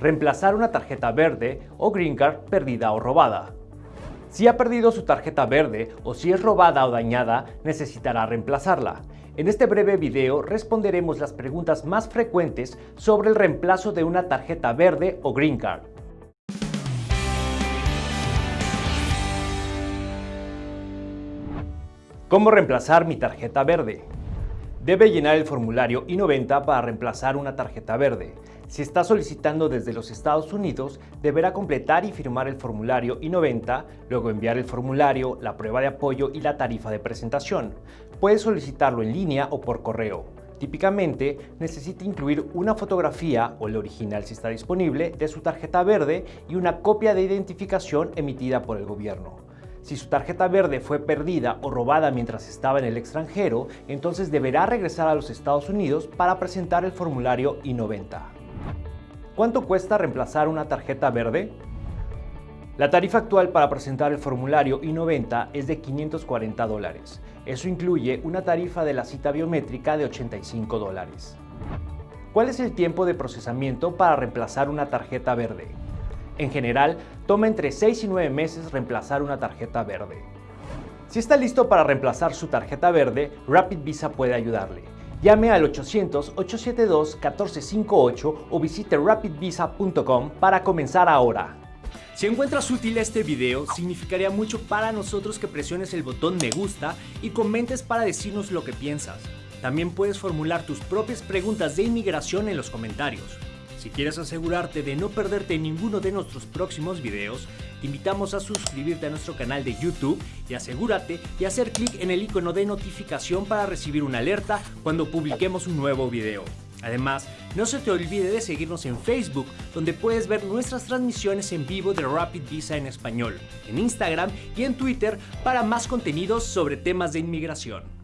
reemplazar una tarjeta verde o green card perdida o robada. Si ha perdido su tarjeta verde o si es robada o dañada, necesitará reemplazarla. En este breve video responderemos las preguntas más frecuentes sobre el reemplazo de una tarjeta verde o green card. ¿Cómo reemplazar mi tarjeta verde? Debe llenar el formulario I-90 para reemplazar una tarjeta verde. Si está solicitando desde los Estados Unidos, deberá completar y firmar el formulario I-90, luego enviar el formulario, la prueba de apoyo y la tarifa de presentación. Puede solicitarlo en línea o por correo. Típicamente, necesita incluir una fotografía, o el original si está disponible, de su tarjeta verde y una copia de identificación emitida por el gobierno. Si su tarjeta verde fue perdida o robada mientras estaba en el extranjero, entonces deberá regresar a los Estados Unidos para presentar el formulario I-90. ¿Cuánto cuesta reemplazar una tarjeta verde? La tarifa actual para presentar el formulario I-90 es de 540 dólares. Eso incluye una tarifa de la cita biométrica de 85 dólares. ¿Cuál es el tiempo de procesamiento para reemplazar una tarjeta verde? En general, toma entre 6 y 9 meses reemplazar una tarjeta verde. Si está listo para reemplazar su tarjeta verde, Rapid Visa puede ayudarle. Llame al 800-872-1458 o visite rapidvisa.com para comenzar ahora. Si encuentras útil este video, significaría mucho para nosotros que presiones el botón me gusta y comentes para decirnos lo que piensas. También puedes formular tus propias preguntas de inmigración en los comentarios. Si quieres asegurarte de no perderte ninguno de nuestros próximos videos, te invitamos a suscribirte a nuestro canal de YouTube y asegúrate de hacer clic en el icono de notificación para recibir una alerta cuando publiquemos un nuevo video. Además, no se te olvide de seguirnos en Facebook, donde puedes ver nuestras transmisiones en vivo de Rapid Visa en español, en Instagram y en Twitter para más contenidos sobre temas de inmigración.